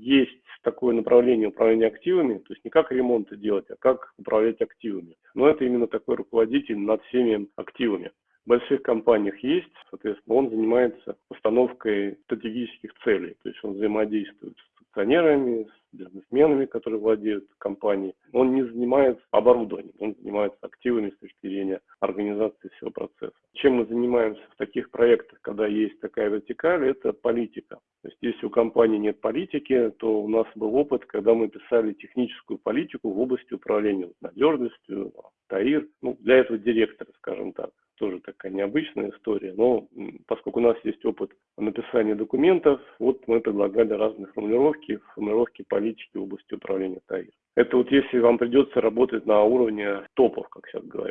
есть такое направление управления активами, то есть не как ремонты делать, а как управлять активами. Но это именно такой руководитель над всеми активами. В больших компаниях есть, соответственно, он занимается установкой стратегических целей, то есть он взаимодействует с акционерами, с бизнесменами, которые владеют компанией. Он не занимается оборудованием, он занимается активами с точки зрения организации всего процесса. Чем мы занимаемся в таких проектах, когда есть такая вертикаль, это политика. То есть если у компании нет политики, то у нас был опыт, когда мы писали техническую политику в области управления надежностью, ТАИР, ну, для этого директора, скажем так тоже такая необычная история, но поскольку у нас есть опыт написания документов, вот мы предлагали разные формулировки, формулировки политики в области управления ТАИР. Это вот если вам придется работать на уровне топов, как сейчас говорят.